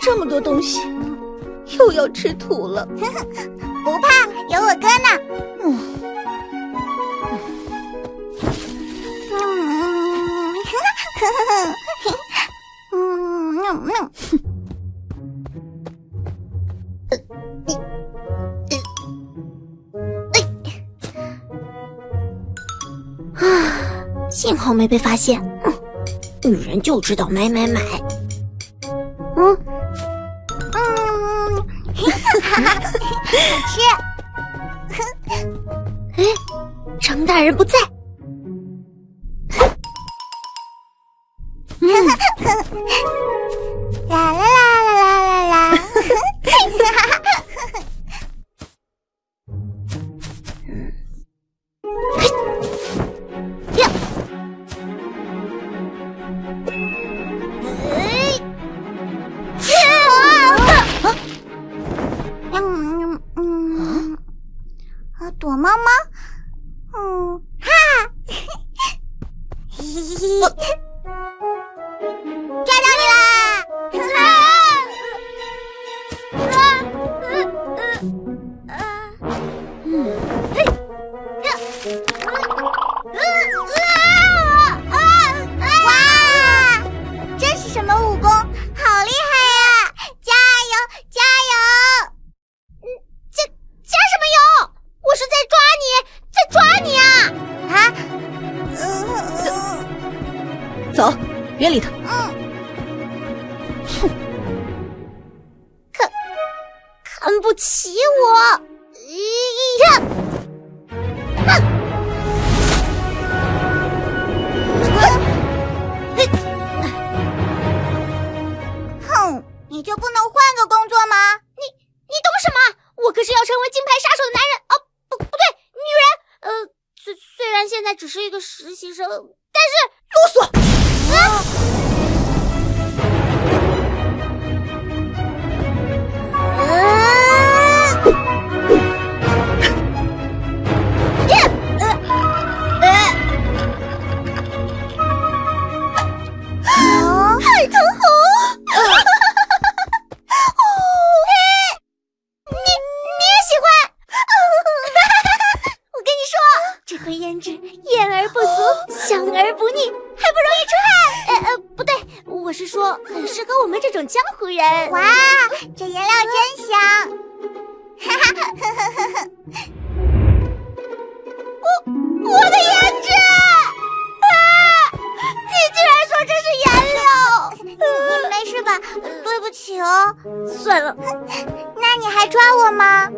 这么多东西，又要吃土了。不怕，有我哥呢。嗯，嗯，呵呵呵，嗯，嗯。嗯。啊，幸好没被发现。女人就知道买买买。吃。哎，张大人不在。啦 躲猫猫，嗯，哈，嘿嘿嘿，走，别理他。嗯。哼，看，看不起我？呀！哼！哼，你就不能换个工作吗？你你懂什么？我可是要成为金牌杀手的男人哦！不不对，女人。呃，虽虽然现在只是一个实习生，但是啰嗦。胭脂艳而不俗，香而不腻，还不容易出汗。呃呃，不对，我是说很适合我们这种江湖人。哇，这颜料真香！哈哈哈哈哈哈！我我的胭脂啊！你居然说这是颜料？你没事吧？对不起哦。算了，那你还抓我吗？